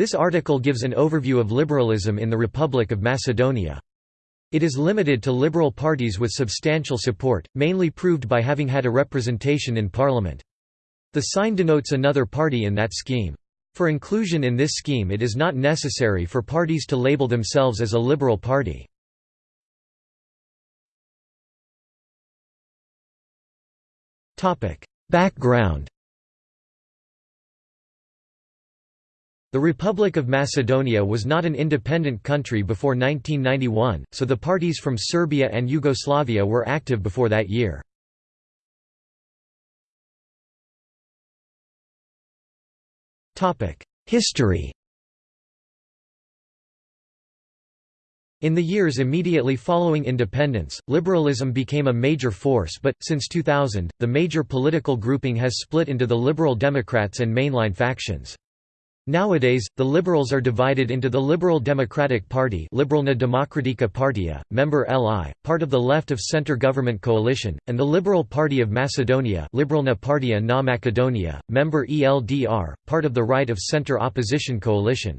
This article gives an overview of liberalism in the Republic of Macedonia. It is limited to liberal parties with substantial support, mainly proved by having had a representation in parliament. The sign denotes another party in that scheme. For inclusion in this scheme it is not necessary for parties to label themselves as a liberal party. Background The Republic of Macedonia was not an independent country before 1991, so the parties from Serbia and Yugoslavia were active before that year. History In the years immediately following independence, liberalism became a major force but, since 2000, the major political grouping has split into the Liberal Democrats and mainline factions. Nowadays, the Liberals are divided into the Liberal Democratic Party Liberalna Demokratika Partija, member LI, part of the left of center government coalition, and the Liberal Party of Macedonia Liberalna Partija na Makedonia, member ELDR, part of the right of center opposition coalition.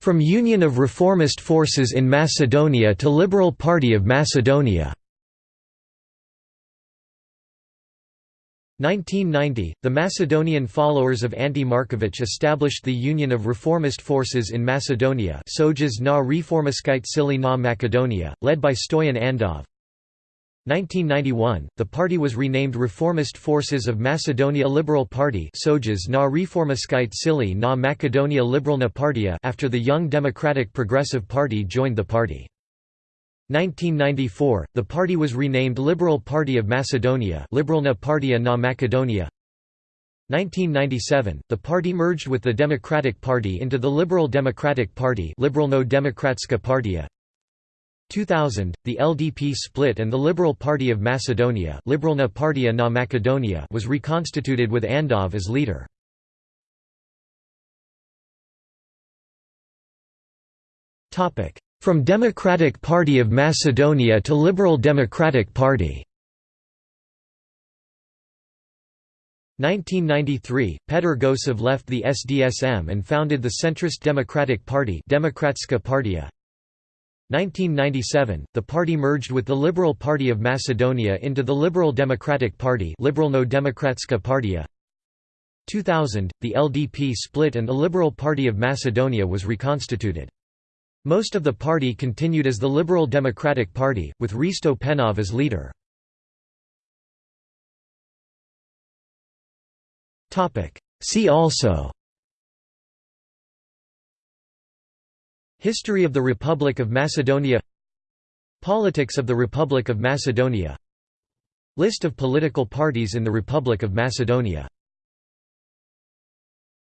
From Union of Reformist Forces in Macedonia to Liberal Party of Macedonia 1990, the Macedonian followers of Ante Marković established the Union of Reformist Forces in Macedonia Sojuš na Reformiskite Sili na Makedonia, led by Stoyan Andov. 1991, the party was renamed Reformist Forces of Macedonia Liberal Party Sojuš na Reformiskite Sili na Makedonia Liberalna Partija after the Young Democratic Progressive Party joined the party. 1994, the party was renamed Liberal Party of Macedonia Liberalna Partija na Makedonia 1997, the party merged with the Democratic Party into the Liberal Democratic Party Liberalno Demokratska Partija 2000, the LDP split and the Liberal Party of Macedonia Liberalna Partija na Makedonia was reconstituted with Andov as leader. Topic from Democratic Party of Macedonia to Liberal Democratic Party 1993, Petr Gosev left the SDSM and founded the centrist Democratic Party Demokratska Partija. 1997, the party merged with the Liberal Party of Macedonia into the Liberal Democratic Party Liberalno Demokratska Partija. 2000, the LDP split and the Liberal Party of Macedonia was reconstituted. Most of the party continued as the Liberal Democratic Party, with Risto Penov as leader. See also History of the Republic of Macedonia Politics of the Republic of Macedonia List of political parties in the Republic of Macedonia